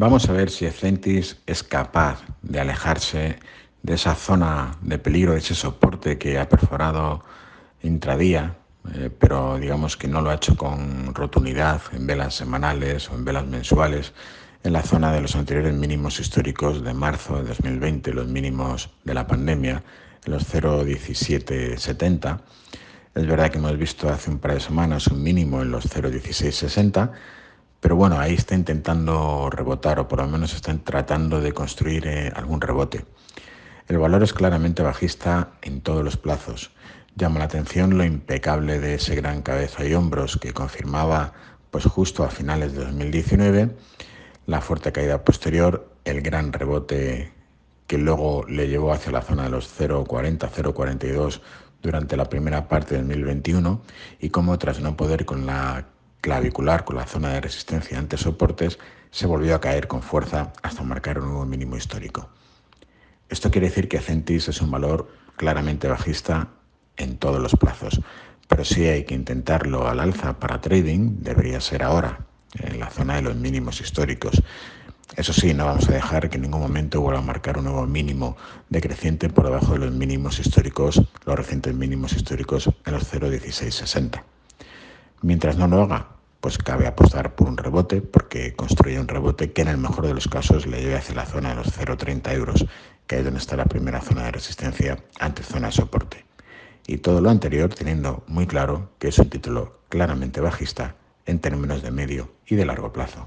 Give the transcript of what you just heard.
Vamos a ver si Ecentis es capaz de alejarse de esa zona de peligro, de ese soporte que ha perforado intradía, eh, pero digamos que no lo ha hecho con rotundidad en velas semanales o en velas mensuales, en la zona de los anteriores mínimos históricos de marzo de 2020, los mínimos de la pandemia, en los 0,1770. Es verdad que hemos visto hace un par de semanas un mínimo en los 0,1660 pero bueno, ahí está intentando rebotar o por lo menos están tratando de construir eh, algún rebote. El valor es claramente bajista en todos los plazos. Llama la atención lo impecable de ese gran cabeza y hombros que confirmaba pues justo a finales de 2019 la fuerte caída posterior, el gran rebote que luego le llevó hacia la zona de los 0,40, 0,42 durante la primera parte de 2021 y como tras no poder con la clavicular con la zona de resistencia ante soportes se volvió a caer con fuerza hasta marcar un nuevo mínimo histórico. Esto quiere decir que Centis es un valor claramente bajista en todos los plazos, pero si hay que intentarlo al alza para trading, debería ser ahora, en la zona de los mínimos históricos. Eso sí, no vamos a dejar que en ningún momento vuelva a marcar un nuevo mínimo decreciente por debajo de los mínimos históricos, los recientes mínimos históricos en los 0,1660. Mientras no lo haga, pues cabe apostar por un rebote porque construye un rebote que en el mejor de los casos le lleve hacia la zona de los 0,30 euros, que es donde está la primera zona de resistencia ante zona de soporte. Y todo lo anterior teniendo muy claro que es un título claramente bajista en términos de medio y de largo plazo.